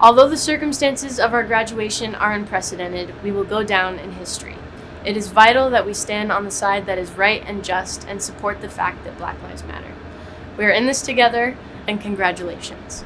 Although the circumstances of our graduation are unprecedented, we will go down in history. It is vital that we stand on the side that is right and just and support the fact that Black Lives Matter. We are in this together, and congratulations.